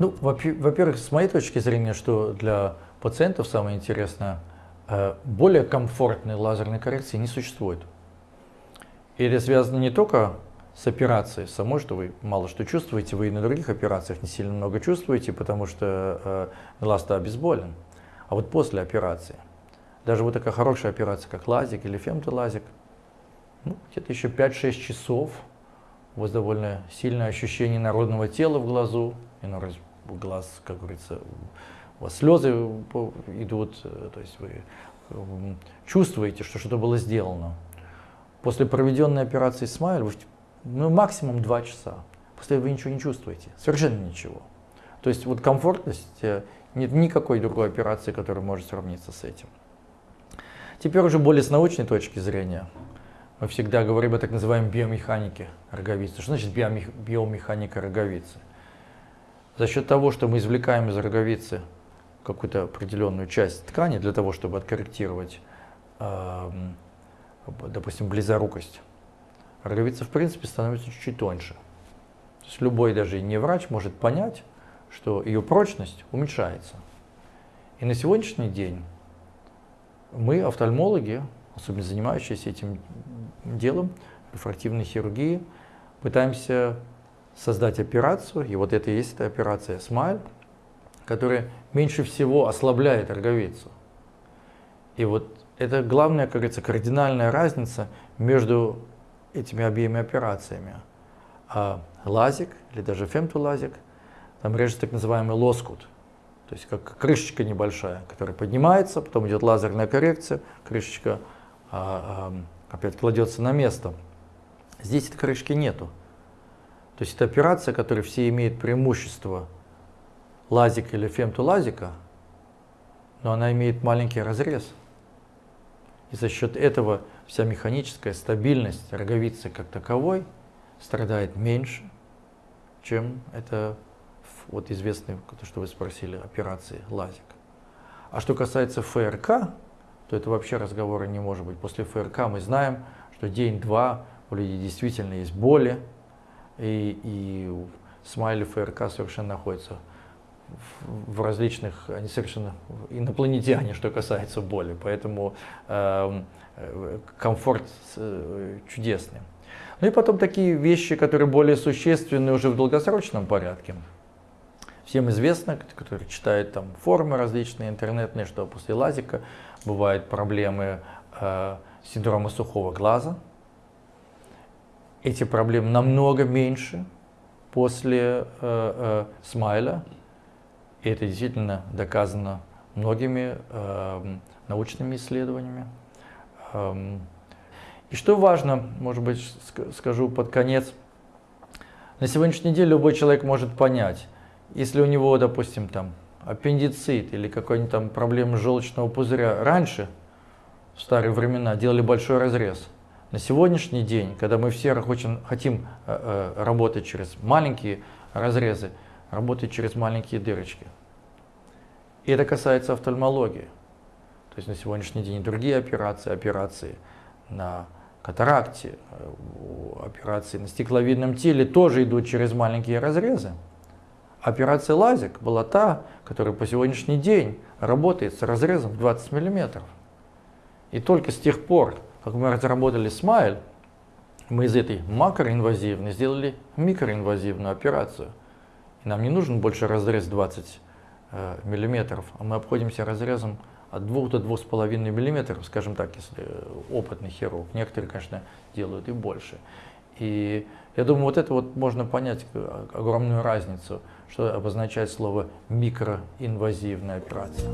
Ну, во-первых, с моей точки зрения, что для пациентов самое интересное, э, более комфортной лазерной коррекции не существует. И это связано не только с операцией самой, что вы мало что чувствуете, вы и на других операциях не сильно много чувствуете, потому что э, глаз-то обезболен. А вот после операции, даже вот такая хорошая операция, как лазик или фемтолазик, ну, где-то еще 5-6 часов у вас довольно сильное ощущение народного тела в глазу, иной раз в глаз, как говорится, у вас слезы идут, э, то есть вы чувствуете, что что-то было сделано. После проведенной операции Смайл вы ну, максимум 2 часа. После этого вы ничего не чувствуете, совершенно ничего. То есть вот комфортность, э, нет никакой другой операции, которая может сравниться с этим. Теперь уже более с научной точки зрения. Мы всегда говорим о так называемой биомеханике роговицы. Что значит биомеханика роговицы? За счет того, что мы извлекаем из роговицы какую-то определенную часть ткани для того, чтобы откорректировать, эм, допустим, близорукость, роговица в принципе становится чуть-чуть тоньше. То есть любой даже не врач может понять, что ее прочность уменьшается. И на сегодняшний день мы, офтальмологи, особенно занимающиеся этим делом, рефрактивной хирургии, пытаемся создать операцию, и вот это и есть эта операция SMILE, которая меньше всего ослабляет роговицу. И вот это главная, как говорится, кардинальная разница между этими обеими операциями. А лазик или даже фемтолазик, там режется так называемый лоскут, то есть как крышечка небольшая, которая поднимается, потом идет лазерная коррекция, крышечка а, а, опять кладется на место. Здесь этой крышки нету. То есть это операция, которая все имеют преимущество лазика или фемтолазика, но она имеет маленький разрез. И за счет этого вся механическая стабильность роговицы как таковой страдает меньше, чем это вот известный, то, что вы спросили, операции лазик. А что касается ФРК, то это вообще разговора не может быть. После ФРК мы знаем, что день-два у людей действительно есть боли, и, и смайли ФРК совершенно находятся в различных, они совершенно инопланетяне, что касается боли, поэтому эм, э, комфорт чудесный. Ну и потом такие вещи, которые более существенны уже в долгосрочном порядке. Всем известно, которые читают там форумы различные интернетные, что после лазика бывают проблемы э, синдрома сухого глаза. Эти проблемы намного меньше после э, э, смайля. И это действительно доказано многими э, научными исследованиями. Эм, и что важно, может быть, скажу под конец, на сегодняшний день любой человек может понять, если у него, допустим, там аппендицит или какой-нибудь там проблема желчного пузыря раньше, в старые времена, делали большой разрез. На сегодняшний день, когда мы все хотим, хотим э, э, работать через маленькие разрезы, работать через маленькие дырочки. И это касается офтальмологии. То есть на сегодняшний день другие операции, операции на катаракте, операции на стекловидном теле тоже идут через маленькие разрезы. Операция лазик была та, которая по сегодняшний день работает с разрезом в 20 мм. И только с тех пор, как мы разработали смайл, мы из этой макроинвазивной сделали микроинвазивную операцию. И нам не нужен больше разрез 20 э, миллиметров, а мы обходимся разрезом от 2 до 2,5 миллиметров, скажем так, если опытный хирург. Некоторые, конечно, делают и больше. И я думаю, вот это вот можно понять э, огромную разницу, что обозначает слово микроинвазивная операция.